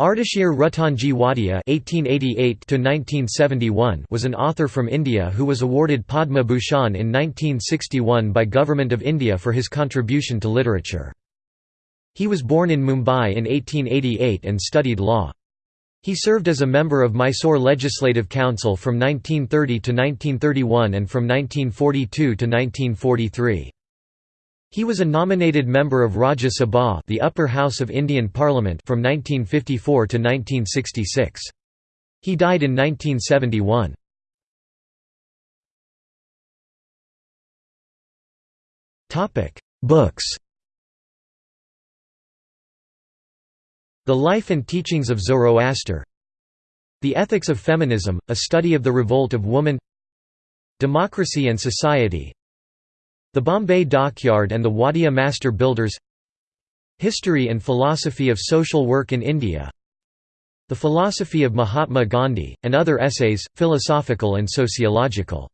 Ardeshir Ruttonji Wadia (1888–1971) was an author from India who was awarded Padma Bhushan in 1961 by Government of India for his contribution to literature. He was born in Mumbai in 1888 and studied law. He served as a member of Mysore Legislative Council from 1930 to 1931 and from 1942 to 1943. He was a nominated member of Rajya Sabha the upper house of Indian Parliament from 1954 to 1966. He died in 1971. Books The Life and Teachings of Zoroaster The Ethics of Feminism, a study of the revolt of woman Democracy and Society the Bombay Dockyard and the Wadia Master Builders. History and Philosophy of Social Work in India. The Philosophy of Mahatma Gandhi, and other essays, philosophical and sociological